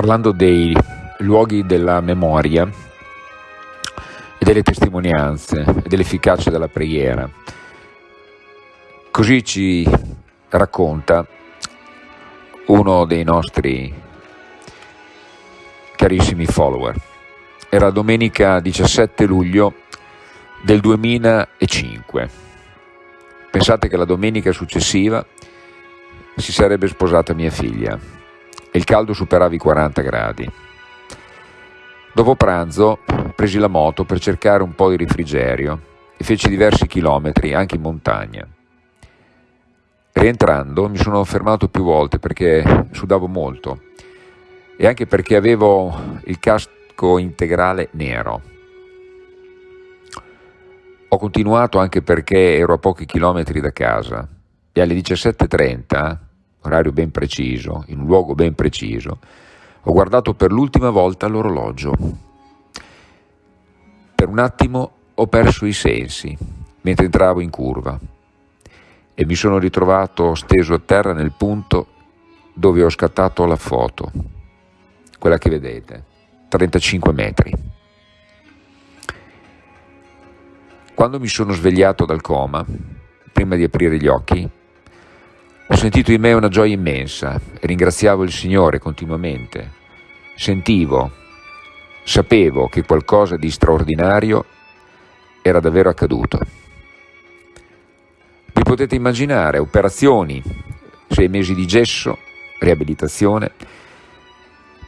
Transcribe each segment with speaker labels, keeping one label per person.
Speaker 1: parlando dei luoghi della memoria e delle testimonianze e dell'efficacia della preghiera. Così ci racconta uno dei nostri carissimi follower. Era domenica 17 luglio del 2005. Pensate che la domenica successiva si sarebbe sposata mia figlia il caldo superava i 40 gradi. Dopo pranzo presi la moto per cercare un po' di rifrigerio e feci diversi chilometri anche in montagna. Rientrando mi sono fermato più volte perché sudavo molto e anche perché avevo il casco integrale nero. Ho continuato anche perché ero a pochi chilometri da casa e alle 17.30, orario ben preciso, in un luogo ben preciso, ho guardato per l'ultima volta l'orologio. Per un attimo ho perso i sensi mentre entravo in curva e mi sono ritrovato steso a terra nel punto dove ho scattato la foto, quella che vedete, 35 metri. Quando mi sono svegliato dal coma, prima di aprire gli occhi, ho sentito in me una gioia immensa e ringraziavo il Signore continuamente. Sentivo, sapevo che qualcosa di straordinario era davvero accaduto. Vi potete immaginare operazioni, sei mesi di gesso, riabilitazione.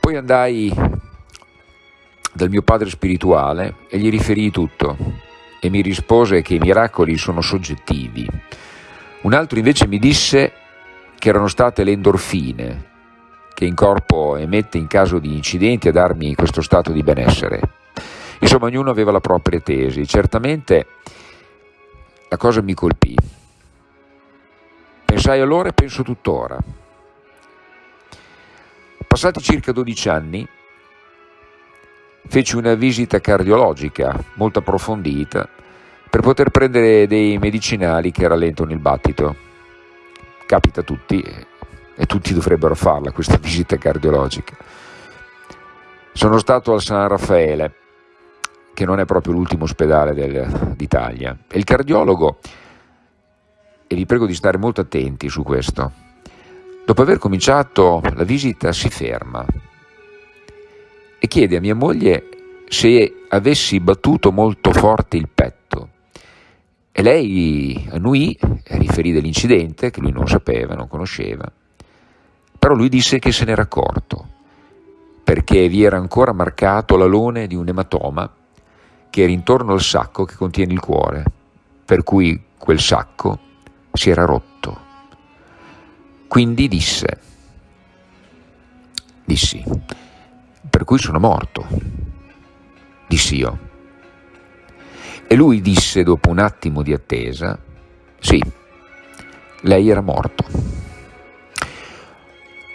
Speaker 1: Poi andai dal mio padre spirituale e gli riferii tutto e mi rispose che i miracoli sono soggettivi. Un altro invece mi disse che erano state le endorfine che in corpo emette in caso di incidenti a darmi questo stato di benessere. Insomma, ognuno aveva la propria tesi. Certamente la cosa mi colpì. Pensai allora e penso tuttora. Passati circa 12 anni, feci una visita cardiologica molto approfondita per poter prendere dei medicinali che rallentano il battito capita a tutti e tutti dovrebbero farla questa visita cardiologica. Sono stato al San Raffaele, che non è proprio l'ultimo ospedale d'Italia, e il cardiologo, e vi prego di stare molto attenti su questo, dopo aver cominciato la visita si ferma e chiede a mia moglie se avessi battuto molto forte il petto. E lei annuì, riferì dell'incidente, che lui non sapeva, non conosceva, però lui disse che se n'era accorto, perché vi era ancora marcato l'alone di un ematoma che era intorno al sacco che contiene il cuore, per cui quel sacco si era rotto. Quindi disse, dissi, per cui sono morto, dissi io. E lui disse dopo un attimo di attesa, sì, lei era morto.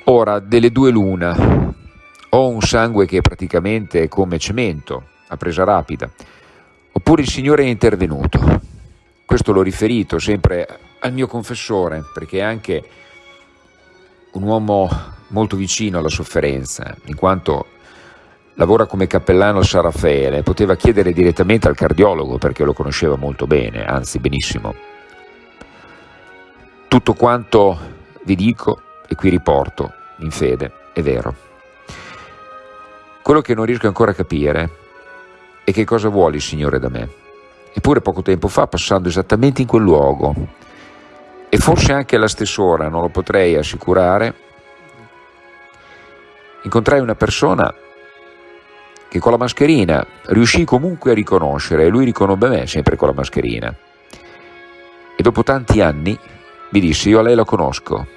Speaker 1: Ora, delle due l'una, ho un sangue che praticamente è come cemento, a presa rapida, oppure il Signore è intervenuto. Questo l'ho riferito sempre al mio confessore, perché è anche un uomo molto vicino alla sofferenza, in quanto lavora come cappellano a San Raffaele, poteva chiedere direttamente al cardiologo perché lo conosceva molto bene, anzi benissimo. Tutto quanto vi dico e qui riporto in fede è vero. Quello che non riesco ancora a capire è che cosa vuole il Signore da me. Eppure poco tempo fa, passando esattamente in quel luogo, e forse anche alla stessa ora, non lo potrei assicurare, incontrai una persona che con la mascherina riuscì comunque a riconoscere e lui riconobbe me sempre con la mascherina. E dopo tanti anni mi disse io a lei la conosco.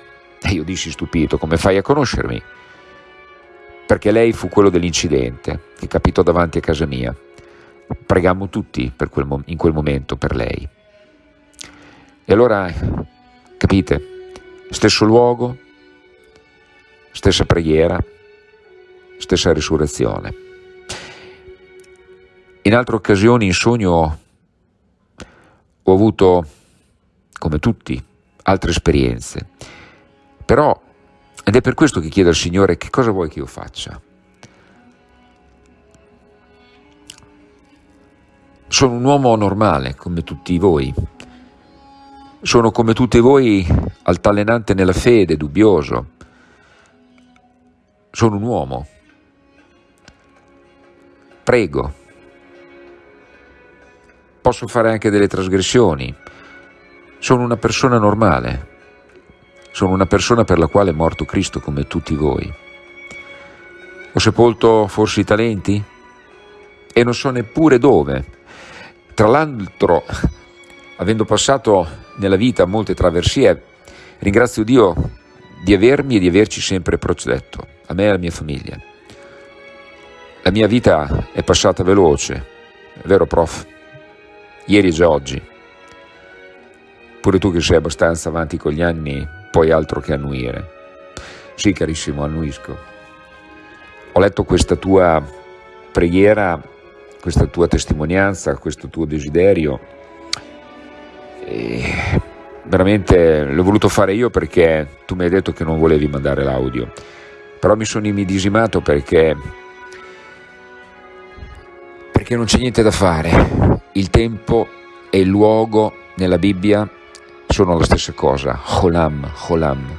Speaker 1: E io dissi stupito, come fai a conoscermi? Perché lei fu quello dell'incidente che capitò davanti a casa mia. Pregammo tutti quel in quel momento per lei. E allora, capite, stesso luogo, stessa preghiera, stessa risurrezione. In altre occasioni in sogno ho avuto, come tutti, altre esperienze. Però, ed è per questo che chiedo al Signore che cosa vuoi che io faccia. Sono un uomo normale, come tutti voi. Sono come tutti voi altalenante nella fede, dubbioso. Sono un uomo. Prego Posso fare anche delle trasgressioni. Sono una persona normale. Sono una persona per la quale è morto Cristo come tutti voi. Ho sepolto forse i talenti? E non so neppure dove. Tra l'altro, avendo passato nella vita molte traversie, ringrazio Dio di avermi e di averci sempre protetto, a me e alla mia famiglia. La mia vita è passata veloce, è vero prof? Ieri è già oggi. Pure tu che sei abbastanza avanti con gli anni, puoi altro che annuire. Sì, carissimo, annuisco ho letto questa tua preghiera, questa tua testimonianza, questo tuo desiderio e veramente l'ho voluto fare io perché tu mi hai detto che non volevi mandare l'audio, però mi sono immedesimato perché, perché non c'è niente da fare, il tempo e il luogo nella Bibbia sono la stessa cosa, Holam, Holam.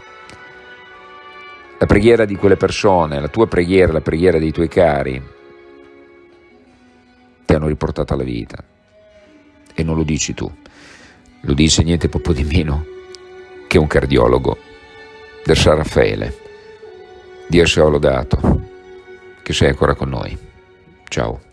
Speaker 1: La preghiera di quelle persone, la tua preghiera, la preghiera dei tuoi cari, ti hanno riportato alla vita. E non lo dici tu, lo dice niente poco di meno che un cardiologo del San Raffaele. Dio sia lodato, che sei ancora con noi. Ciao.